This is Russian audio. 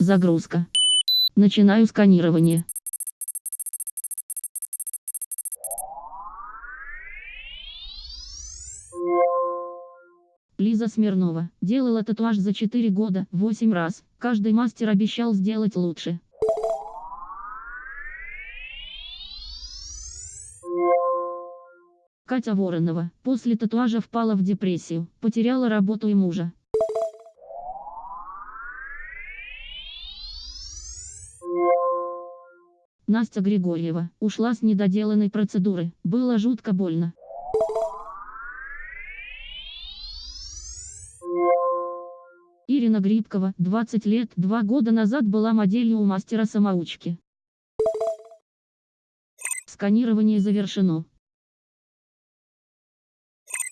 Загрузка. Начинаю сканирование. Лиза Смирнова. Делала татуаж за 4 года, 8 раз. Каждый мастер обещал сделать лучше. Катя Воронова. После татуажа впала в депрессию, потеряла работу и мужа. Настя Григорьева. Ушла с недоделанной процедуры. Было жутко больно. Ирина Грибкова, 20 лет, 2 года назад была моделью у мастера-самоучки. Сканирование завершено.